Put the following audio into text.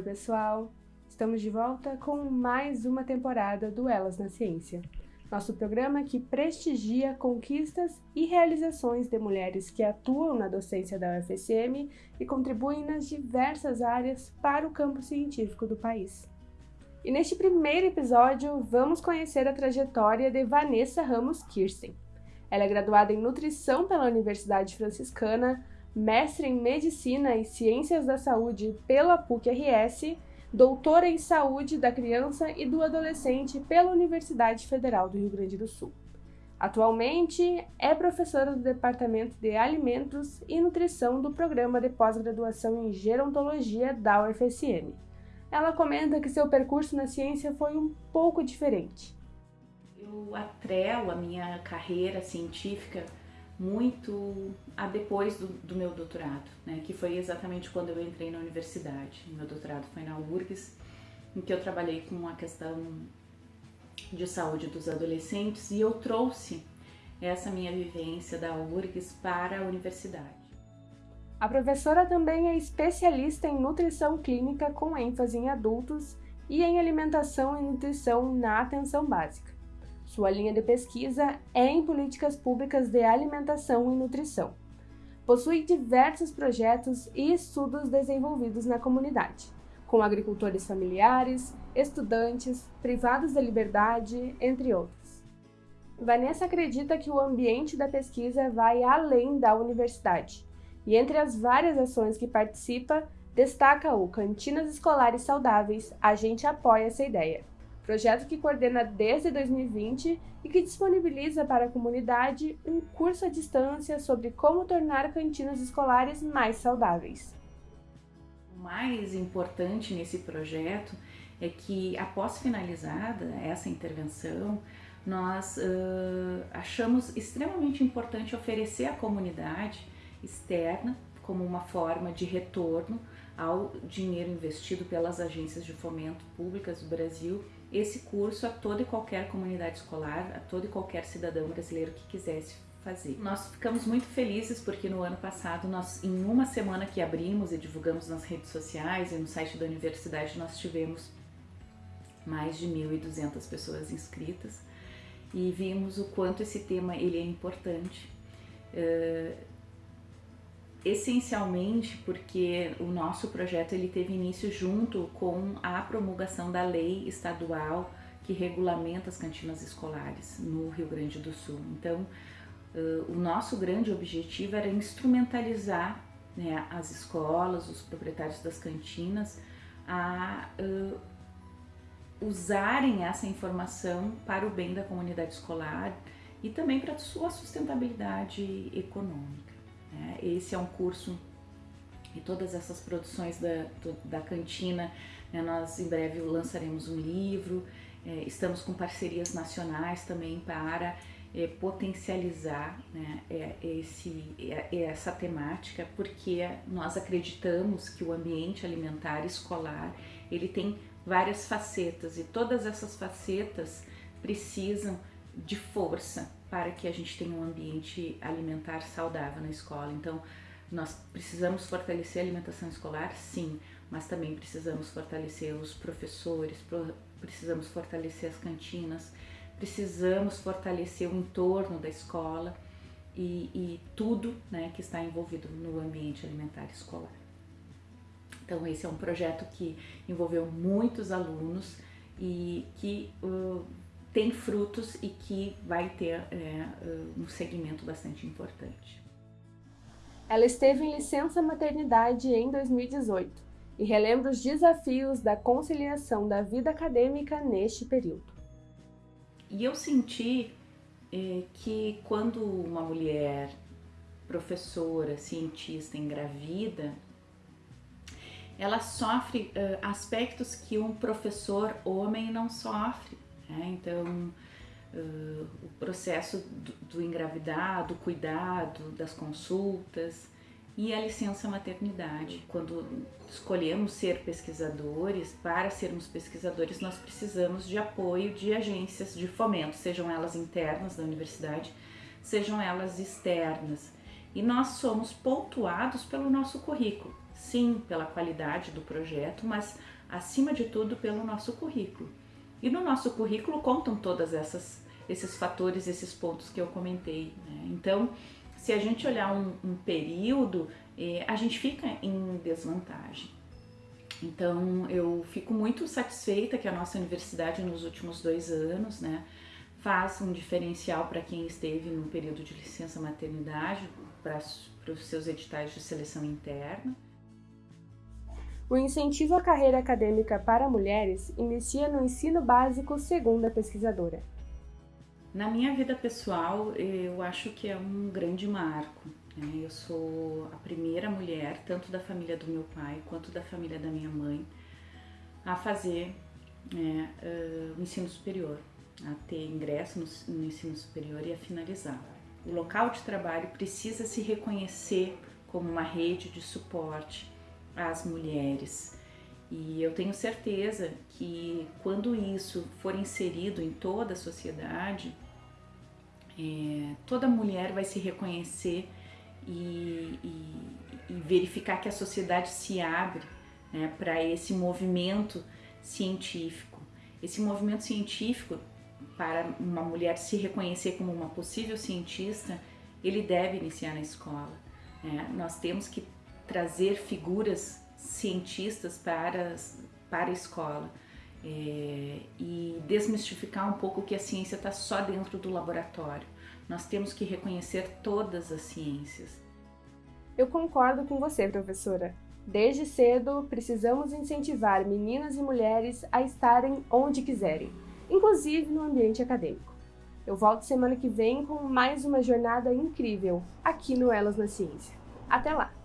Oi, pessoal! Estamos de volta com mais uma temporada do Elas na Ciência, nosso programa que prestigia conquistas e realizações de mulheres que atuam na docência da UFSM e contribuem nas diversas áreas para o campo científico do país. E neste primeiro episódio, vamos conhecer a trajetória de Vanessa Ramos Kirsten. Ela é graduada em Nutrição pela Universidade Franciscana, mestre em Medicina e Ciências da Saúde pela PUC-RS, doutora em Saúde da Criança e do Adolescente pela Universidade Federal do Rio Grande do Sul. Atualmente é professora do Departamento de Alimentos e Nutrição do Programa de Pós-Graduação em Gerontologia da UFSM. Ela comenta que seu percurso na ciência foi um pouco diferente. Eu atrelo a minha carreira científica muito a depois do, do, meu doutorado, né, que foi exatamente quando eu entrei na universidade. Meu doutorado foi na URGS, em que eu trabalhei com a questão de saúde dos adolescentes e eu trouxe essa minha vivência da URGS para a universidade. A professora também é especialista em nutrição clínica com ênfase em adultos e em alimentação e nutrição na atenção básica. Sua linha de pesquisa é em políticas públicas de alimentação e nutrição. Possui diversos projetos e estudos desenvolvidos na comunidade, com agricultores familiares, estudantes, privados da liberdade, entre outros. Vanessa acredita que o ambiente da pesquisa vai além da universidade, e entre as várias ações que participa, destaca o Cantinas Escolares Saudáveis, a gente apoia essa ideia projeto que coordena desde 2020 e que disponibiliza para a comunidade um curso à distância sobre como tornar cantinas escolares mais saudáveis. O mais importante nesse projeto é que, após finalizada essa intervenção, nós uh, achamos extremamente importante oferecer à comunidade externa como uma forma de retorno ao dinheiro investido pelas agências de fomento públicas do Brasil esse curso a toda e qualquer comunidade escolar, a todo e qualquer cidadão brasileiro que quisesse fazer. Nós ficamos muito felizes porque no ano passado nós, em uma semana que abrimos e divulgamos nas redes sociais e no site da universidade, nós tivemos mais de 1.200 pessoas inscritas e vimos o quanto esse tema ele é importante. Uh, essencialmente porque o nosso projeto ele teve início junto com a promulgação da lei estadual que regulamenta as cantinas escolares no Rio Grande do Sul. Então, o nosso grande objetivo era instrumentalizar né, as escolas, os proprietários das cantinas a uh, usarem essa informação para o bem da comunidade escolar e também para a sua sustentabilidade econômica. Né? Esse é um curso e todas essas produções da, da cantina, né, nós em breve lançaremos um livro, é, estamos com parcerias nacionais também para é, potencializar né, é, esse, é, essa temática, porque nós acreditamos que o ambiente alimentar escolar ele tem várias facetas e todas essas facetas precisam de força para que a gente tenha um ambiente alimentar saudável na escola. Então, nós precisamos fortalecer a alimentação escolar, sim, mas também precisamos fortalecer os professores, precisamos fortalecer as cantinas, precisamos fortalecer o entorno da escola e, e tudo né, que está envolvido no ambiente alimentar escolar. Então, esse é um projeto que envolveu muitos alunos e que uh, tem frutos e que vai ter é, um segmento bastante importante. Ela esteve em licença maternidade em 2018 e relembra os desafios da conciliação da vida acadêmica neste período. E eu senti é, que quando uma mulher professora, cientista, engravida, ela sofre uh, aspectos que um professor homem não sofre. Né? Então, uh, o processo do, do engravidar, do cuidado, das consultas e a licença maternidade. Quando escolhemos ser pesquisadores, para sermos pesquisadores, nós precisamos de apoio de agências de fomento, sejam elas internas da universidade, sejam elas externas. E nós somos pontuados pelo nosso currículo. sim, pela qualidade do projeto, mas acima de tudo pelo nosso currículo. E no nosso currículo contam todas essas esses fatores, esses pontos que eu comentei. Né? Então, se a gente olhar um, um período, eh, a gente fica em desvantagem. Então, eu fico muito satisfeita que a nossa universidade, nos últimos dois anos, né, faz um diferencial para quem esteve no período de licença maternidade, para os seus editais de seleção interna. O incentivo à carreira acadêmica para mulheres inicia no ensino básico, segundo a pesquisadora. Na minha vida pessoal, eu acho que é um grande marco. Né? Eu sou a primeira mulher, tanto da família do meu pai quanto da família da minha mãe, a fazer né, o ensino superior, a ter ingresso no ensino superior e a finalizar. O local de trabalho precisa se reconhecer como uma rede de suporte às mulheres. E eu tenho certeza que quando isso for inserido em toda a sociedade, é, toda mulher vai se reconhecer e, e, e, verificar que a sociedade se abre né, para esse movimento científico. Esse movimento científico, para uma mulher se reconhecer como uma possível cientista, ele deve iniciar na escola. Né? Nós temos que trazer figuras cientistas para, para a escola é, e desmistificar um pouco que a ciência está só dentro do laboratório. Nós temos que reconhecer todas as ciências. Eu concordo com você, professora. Desde cedo, precisamos incentivar meninas e mulheres a estarem onde quiserem, inclusive no ambiente acadêmico. Eu volto semana que vem com mais uma jornada incrível aqui no Elas na Ciência. Até lá!